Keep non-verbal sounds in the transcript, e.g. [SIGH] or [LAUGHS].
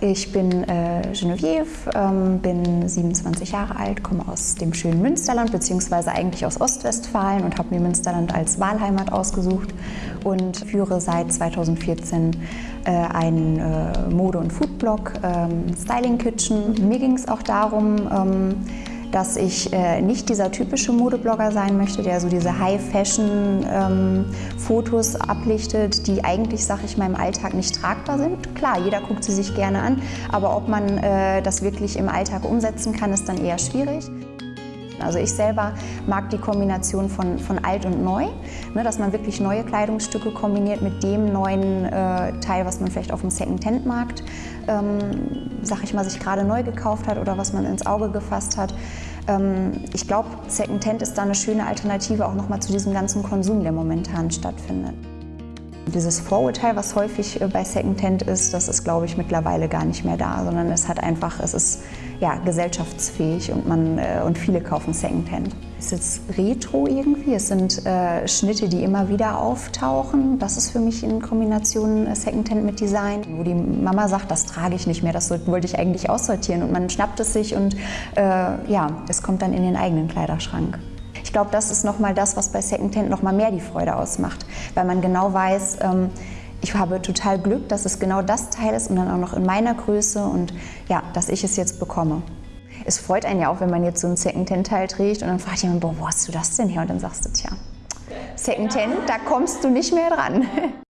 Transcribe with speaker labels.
Speaker 1: ich bin äh, Genevieve, ähm, bin 27 Jahre alt, komme aus dem schönen Münsterland, beziehungsweise eigentlich aus Ostwestfalen und habe mir Münsterland als Wahlheimat ausgesucht und führe seit 2014 äh, einen äh, Mode- und Foodblog, ähm, Styling Kitchen. Mir ging es auch darum, ähm, dass ich äh, nicht dieser typische Modeblogger sein möchte, der so diese High-Fashion-Fotos ähm, ablichtet, die eigentlich, sag ich mal, im Alltag nicht tragbar sind. Klar, jeder guckt sie sich gerne an, aber ob man äh, das wirklich im Alltag umsetzen kann, ist dann eher schwierig. Also ich selber mag die Kombination von, von alt und neu, ne, dass man wirklich neue Kleidungsstücke kombiniert mit dem neuen äh, Teil, was man vielleicht auf dem Second-Hand-Markt, ähm, sag ich mal, sich gerade neu gekauft hat oder was man ins Auge gefasst hat. Ähm, ich glaube, Second-Hand ist da eine schöne Alternative auch nochmal zu diesem ganzen Konsum, der momentan stattfindet. Dieses Vorurteil, was häufig äh, bei Secondhand ist, das ist, glaube ich, mittlerweile gar nicht mehr da, sondern es hat einfach, es ist ja, gesellschaftsfähig und, man, äh, und viele kaufen Secondhand. Es ist retro irgendwie, es sind äh, Schnitte, die immer wieder auftauchen. Das ist für mich in Kombination äh, Secondhand mit Design, wo die Mama sagt, das trage ich nicht mehr, das wollte ich eigentlich aussortieren und man schnappt es sich und äh, ja, es kommt dann in den eigenen Kleiderschrank. Ich glaube, das ist nochmal das, was bei Secondhand nochmal mehr die Freude ausmacht, weil man genau weiß, ähm, ich habe total Glück, dass es genau das Teil ist und dann auch noch in meiner Größe und ja, dass ich es jetzt bekomme. Es freut einen ja auch, wenn man jetzt so ein Secondhand-Teil trägt und dann fragt jemand, boah, wo hast du das denn her? Und dann sagst du, tja, Secondhand, da kommst du nicht mehr dran. [LAUGHS]